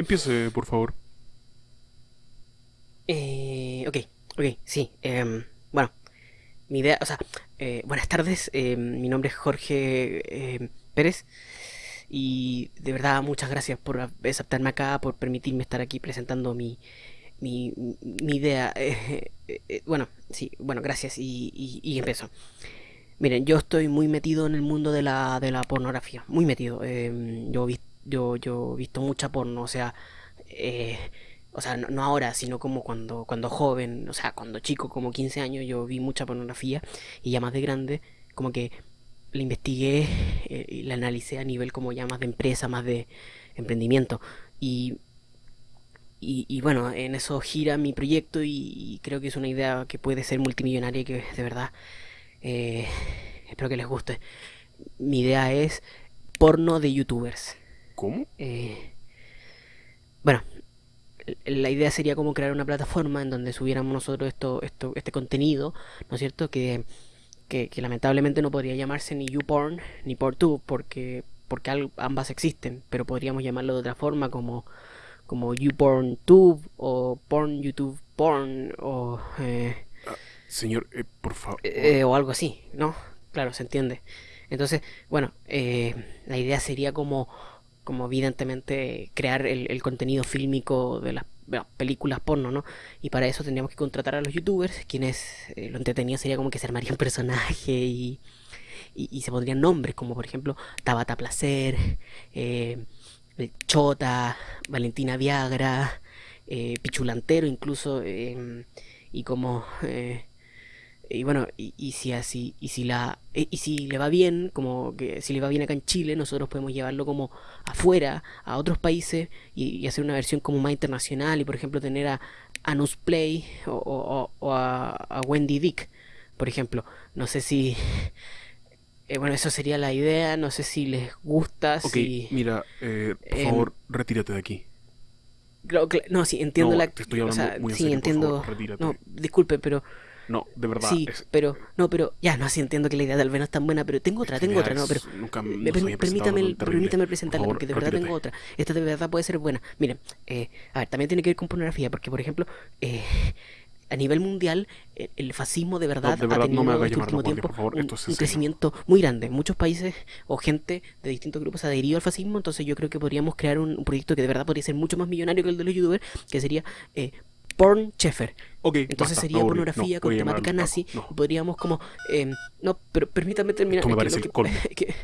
Empiece, por favor. Eh, ok, ok, sí. em, bueno, mi idea, o sea, eh, buenas tardes. em, mi nombre es Jorge em, Pérez. Y de verdad, muchas gracias por aceptarme acá, por permitirme estar aquí presentando mi, mi, idea. Eh, eh, bueno, sí, bueno, gracias. Y, y, y empiezo. Miren, yo estoy muy metido en el mundo de la, de la pornografía. Muy metido. yo, vi- yo, yo he visto mucha porno, o sea. eh, o sea, no, ahora, sino como cuando, cuando joven, o sea, cuando chico, como 15 años, yo vi mucha pornografía y ya más de grande, como que la investigué eh, y la analicé a nivel como ya más de empresa, más de emprendimiento. Y, y, bueno, en eso gira mi proyecto y, creo que es una idea que puede ser multimillonaria que de verdad eh, espero que les guste. Mi idea es porno de youtubers. ¿Cómo? Eh, bueno, la idea sería como crear una plataforma en donde subiéramos nosotros esto, esto, este contenido, ¿no es cierto? Que, que, que lamentablemente no podría llamarse ni YouPorn ni PornTube porque, porque ambas existen, pero podríamos llamarlo de otra forma como, como YouPornTube o Porn YouTube Porn o, eh, Señor, eh, por favor. eh, o algo así, ¿no? Claro, se entiende. Entonces, bueno, la idea sería como, como evidentemente crear el, contenido fílmico de las películas porno, ¿no? Y para eso tendríamos que contratar a los youtubers, quienes eh, lo entretenido sería como que se armaría un personaje y, y, se pondrían nombres, como por ejemplo Tabata Placer, eh, Chota, Valentina Viagra, eh, Pichulantero incluso, y como... y bueno, y, y si así, y si la, y, y si le va bien, como que si le va bien acá en Chile, nosotros podemos llevarlo como afuera, a otros países, y, y hacer una versión como más internacional, y por ejemplo tener a Anus Play o, o- o- o a, a Wendy Dick, por ejemplo. No sé si, eh, bueno, eso sería la idea, no sé si les gusta, Ok, si... mira, eh, por em, favor, retírate de aquí. No, sí, entiendo No, la... te estoy o hablando sea, muy en sí, serio, entiendo... favor. No, disculpe, pero... No, de verdad. Sí, es- pero, no, pero, ya, no, sí entiendo que la idea tal vez no es tan buena, pero tengo otra, tengo otra, no, pero, Nunca me- no presentado permítame, terrible. permítame Por presentarla, favor, porque de verdad retírate. tengo otra. Esta de verdad puede ser buena. Miren, eh, a ver, también tiene que ver con pornografía, porque, por ejemplo, eh, a nivel mundial, eh, el fascismo de verdad, de verdad, ha no tenido me haga este último tiempo favor, un, es en crecimiento muy grande. Muchos países o gente de distintos grupos ha adherido al fascismo, entonces yo creo que podríamos crear un, un proyecto que de verdad podría ser mucho más millonario que el de los youtubers, que sería eh, Porn Sheffer. Ok, Entonces basta, sería pornografía No, con temática nazi. No, Podríamos como... em, no, pero permítame terminar. Esto me que parece el colmo. que-